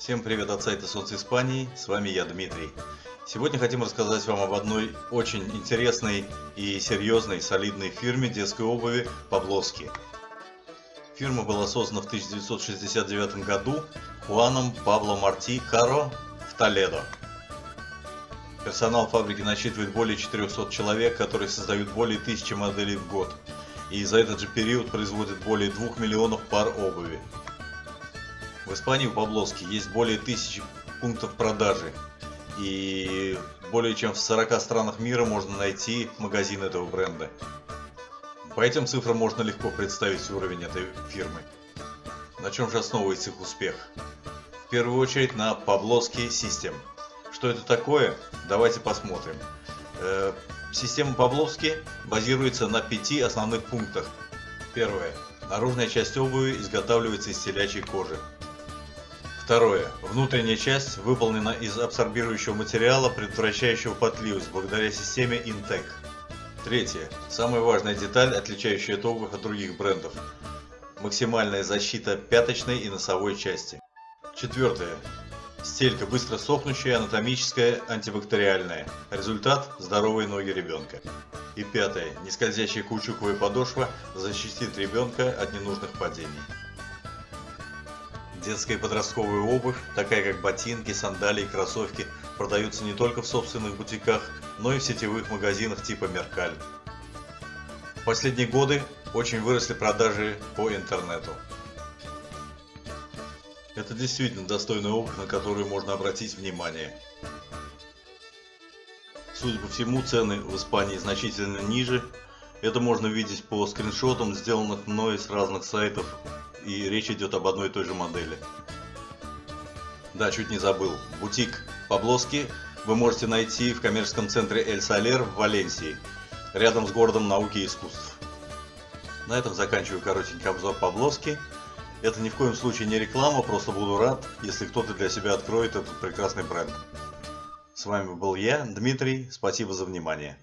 Всем привет от сайта Солнце Испании, с вами я, Дмитрий. Сегодня хотим рассказать вам об одной очень интересной и серьезной, солидной фирме детской обуви Павловски. Фирма была создана в 1969 году Хуаном Пабло Марти Каро в Толедо. Персонал фабрики насчитывает более 400 человек, которые создают более 1000 моделей в год. И за этот же период производят более 2 миллионов пар обуви. В Испании у Павловски есть более тысячи пунктов продажи. И более чем в 40 странах мира можно найти магазин этого бренда. По этим цифрам можно легко представить уровень этой фирмы. На чем же основывается их успех? В первую очередь на Павловский System. Что это такое? Давайте посмотрим. Э, система Павловский базируется на пяти основных пунктах. Первое. Наружная часть обуви изготавливается из телячьей кожи. Второе. Внутренняя часть выполнена из абсорбирующего материала, предотвращающего потливость, благодаря системе Intec. Третье. Самая важная деталь, отличающая обувь от других брендов. Максимальная защита пяточной и носовой части. Четвертое. Стелька быстро сохнущая, анатомическая, антибактериальная. Результат – здоровые ноги ребенка. И пятое. Нескользящая каучуковая подошва защитит ребенка от ненужных падений. Детская и подростковая обувь, такая как ботинки, сандалии кроссовки, продаются не только в собственных бутиках, но и в сетевых магазинах типа Меркаль. В последние годы очень выросли продажи по интернету. Это действительно достойная обувь, на которую можно обратить внимание. Судя по всему, цены в Испании значительно ниже. Это можно видеть по скриншотам, сделанных мной с разных сайтов и речь идет об одной и той же модели. Да, чуть не забыл. Бутик Паблоски вы можете найти в коммерческом центре Эль Салер в Валенсии, рядом с городом науки и искусств. На этом заканчиваю коротенький обзор Паблоски. Это ни в коем случае не реклама, просто буду рад, если кто-то для себя откроет этот прекрасный бренд. С вами был я, Дмитрий, спасибо за внимание.